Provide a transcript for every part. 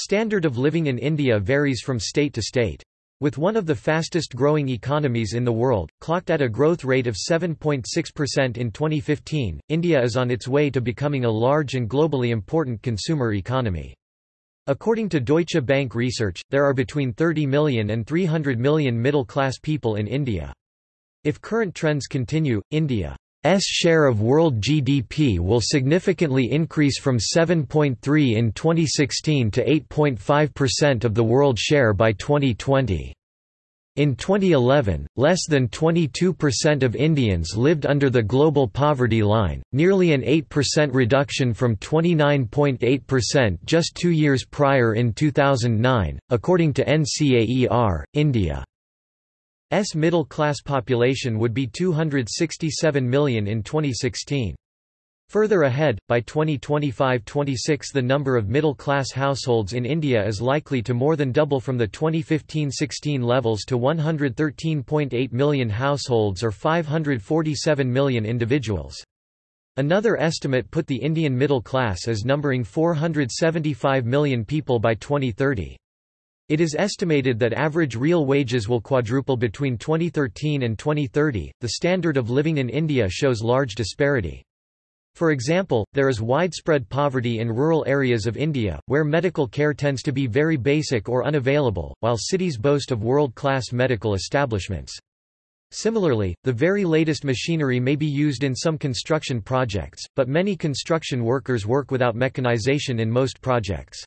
Standard of living in India varies from state to state. With one of the fastest growing economies in the world, clocked at a growth rate of 7.6% in 2015, India is on its way to becoming a large and globally important consumer economy. According to Deutsche Bank research, there are between 30 million and 300 million middle-class people in India. If current trends continue, India S share of world GDP will significantly increase from 7.3 in 2016 to 8.5% of the world share by 2020. In 2011, less than 22% of Indians lived under the global poverty line, nearly an 8% reduction from 29.8% just two years prior in 2009, according to NCAER, India. S middle-class population would be 267 million in 2016. Further ahead, by 2025–26 the number of middle-class households in India is likely to more than double from the 2015–16 levels to 113.8 million households or 547 million individuals. Another estimate put the Indian middle class as numbering 475 million people by 2030. It is estimated that average real wages will quadruple between 2013 and 2030. The standard of living in India shows large disparity. For example, there is widespread poverty in rural areas of India, where medical care tends to be very basic or unavailable, while cities boast of world-class medical establishments. Similarly, the very latest machinery may be used in some construction projects, but many construction workers work without mechanization in most projects.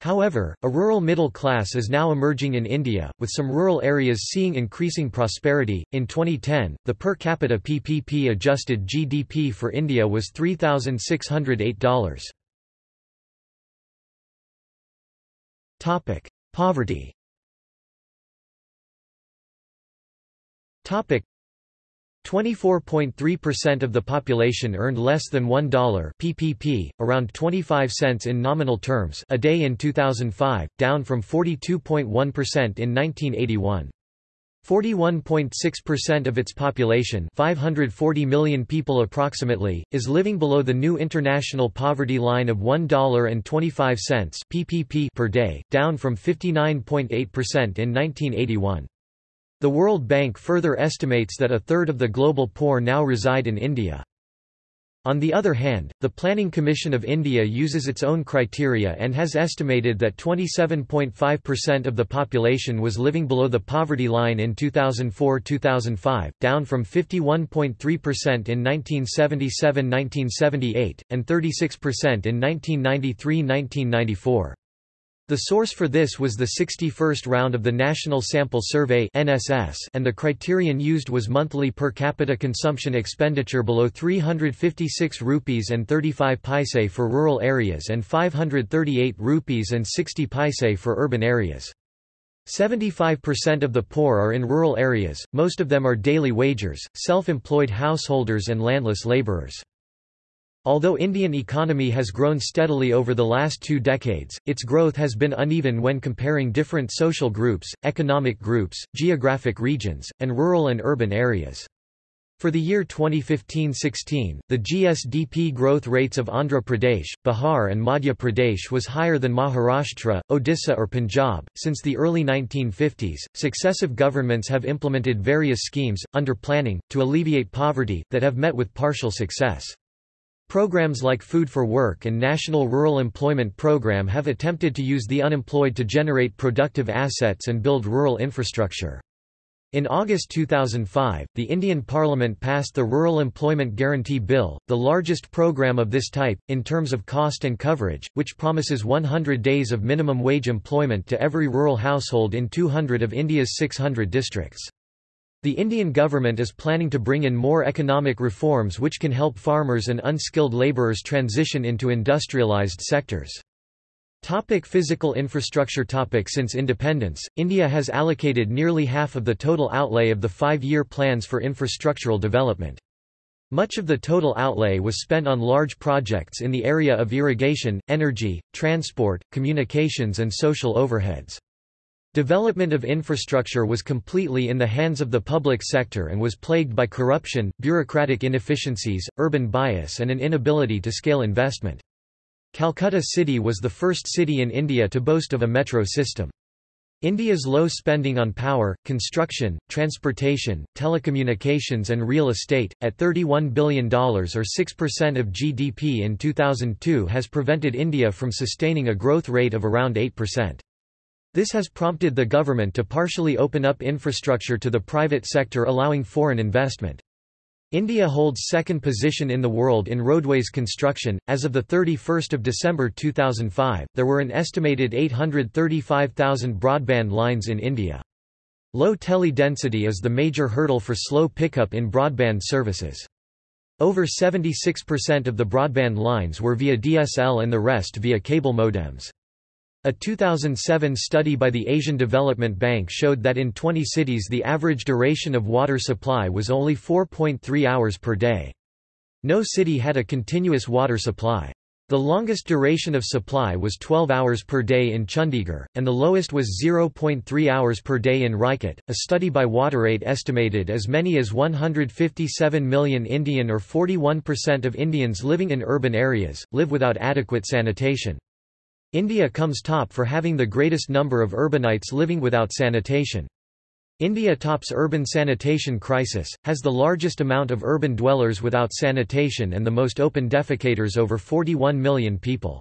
However, a rural middle class is now emerging in India, with some rural areas seeing increasing prosperity. In 2010, the per capita PPP adjusted GDP for India was $3,608. Topic: Poverty. Topic: 24.3% of the population earned less than $1 PPP, around 25 cents in nominal terms a day in 2005, down from 42.1% in 1981. 41.6% of its population 540 million people approximately, is living below the new international poverty line of $1.25 PPP per day, down from 59.8% in 1981. The World Bank further estimates that a third of the global poor now reside in India. On the other hand, the Planning Commission of India uses its own criteria and has estimated that 27.5% of the population was living below the poverty line in 2004–2005, down from 51.3% in 1977–1978, and 36% in 1993–1994. The source for this was the 61st round of the National Sample Survey (NSS), and the criterion used was monthly per capita consumption expenditure below 356 rupees and 35 paise for rural areas and 538 rupees and 60 paise for urban areas. 75% of the poor are in rural areas, most of them are daily wagers, self-employed householders and landless laborers. Although Indian economy has grown steadily over the last two decades, its growth has been uneven when comparing different social groups, economic groups, geographic regions, and rural and urban areas. For the year 2015-16, the GSDP growth rates of Andhra Pradesh, Bihar and Madhya Pradesh was higher than Maharashtra, Odisha or Punjab. Since the early 1950s, successive governments have implemented various schemes, under planning, to alleviate poverty, that have met with partial success. Programs like Food for Work and National Rural Employment Program have attempted to use the unemployed to generate productive assets and build rural infrastructure. In August 2005, the Indian Parliament passed the Rural Employment Guarantee Bill, the largest program of this type, in terms of cost and coverage, which promises 100 days of minimum wage employment to every rural household in 200 of India's 600 districts. The Indian government is planning to bring in more economic reforms which can help farmers and unskilled labourers transition into industrialised sectors. Topic physical infrastructure topic Since independence, India has allocated nearly half of the total outlay of the five-year plans for infrastructural development. Much of the total outlay was spent on large projects in the area of irrigation, energy, transport, communications and social overheads. Development of infrastructure was completely in the hands of the public sector and was plagued by corruption, bureaucratic inefficiencies, urban bias and an inability to scale investment. Calcutta City was the first city in India to boast of a metro system. India's low spending on power, construction, transportation, telecommunications and real estate, at $31 billion or 6% of GDP in 2002 has prevented India from sustaining a growth rate of around 8%. This has prompted the government to partially open up infrastructure to the private sector allowing foreign investment. India holds second position in the world in roadways construction. As of the 31st of December 2005, there were an estimated 835,000 broadband lines in India. Low tele density is the major hurdle for slow pickup in broadband services. Over 76% of the broadband lines were via DSL and the rest via cable modems. A 2007 study by the Asian Development Bank showed that in 20 cities the average duration of water supply was only 4.3 hours per day. No city had a continuous water supply. The longest duration of supply was 12 hours per day in Chandigarh, and the lowest was 0.3 hours per day in Rajkot. A study by WaterAid estimated as many as 157 million Indian or 41% of Indians living in urban areas, live without adequate sanitation. India comes top for having the greatest number of urbanites living without sanitation. India tops urban sanitation crisis, has the largest amount of urban dwellers without sanitation and the most open defecators over 41 million people.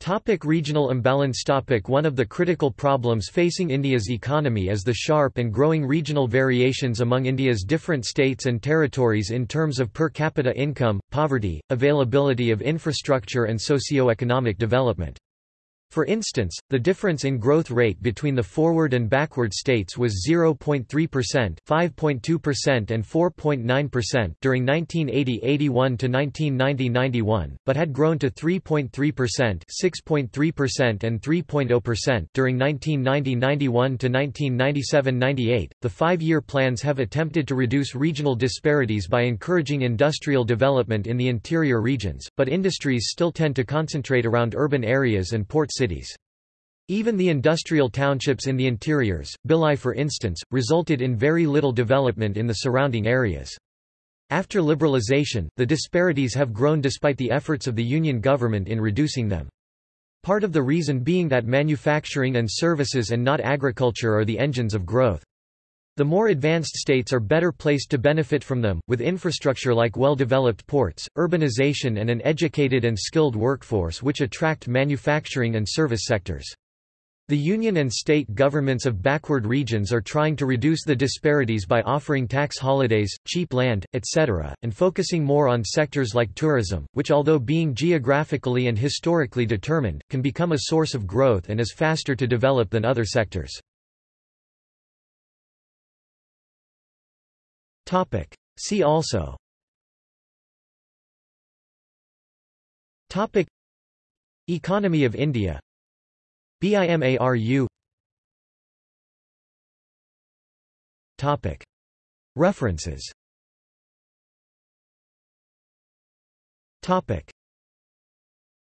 Topic regional imbalance topic One of the critical problems facing India's economy is the sharp and growing regional variations among India's different states and territories in terms of per capita income, poverty, availability of infrastructure and socio-economic development. For instance, the difference in growth rate between the forward and backward states was 0.3%, 5.2% and 4.9% during 1980-81 to 1990-91, but had grown to 3.3%, 6.3% and 3.0% during 1990-91 to 1997-98. The 5-year plans have attempted to reduce regional disparities by encouraging industrial development in the interior regions, but industries still tend to concentrate around urban areas and port cities. Even the industrial townships in the interiors, Bhilai for instance, resulted in very little development in the surrounding areas. After liberalization, the disparities have grown despite the efforts of the Union government in reducing them. Part of the reason being that manufacturing and services and not agriculture are the engines of growth. The more advanced states are better placed to benefit from them, with infrastructure like well-developed ports, urbanization and an educated and skilled workforce which attract manufacturing and service sectors. The union and state governments of backward regions are trying to reduce the disparities by offering tax holidays, cheap land, etc., and focusing more on sectors like tourism, which although being geographically and historically determined, can become a source of growth and is faster to develop than other sectors. Topic. See also. Topic. Economy of India. BIMARU Topic. References. Topic